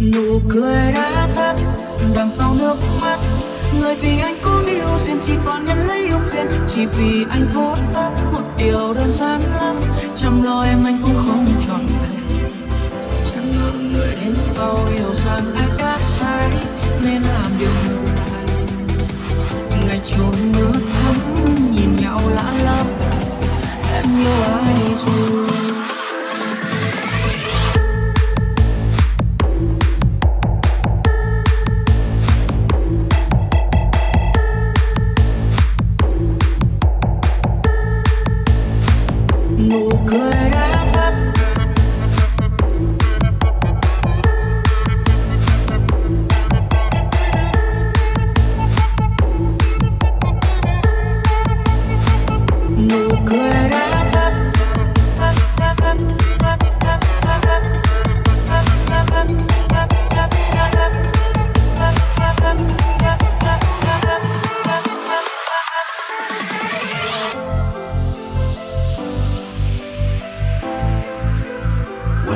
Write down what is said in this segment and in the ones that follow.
nụ cười đã tắt đằng sau nước mắt. Người vì anh có yêu duyên, chỉ còn nhận lấy yêu phiền. Chỉ vì anh vô tâm, một điều đơn giản lắm. Chăm lo em anh cũng không chọn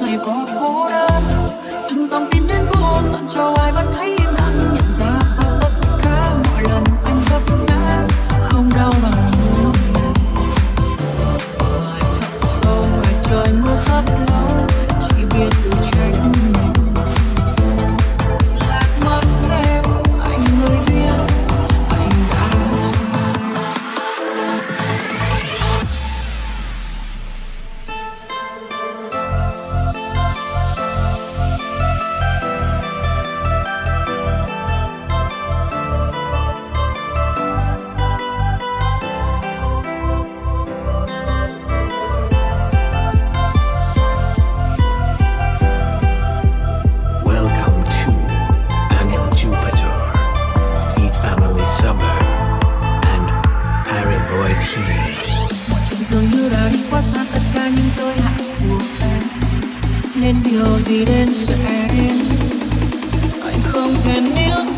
rồi có cô đơn từng dòng tin đến buồn tặng cho ai vẫn thấy điều gì đến sẽ đến. Anh không thể níu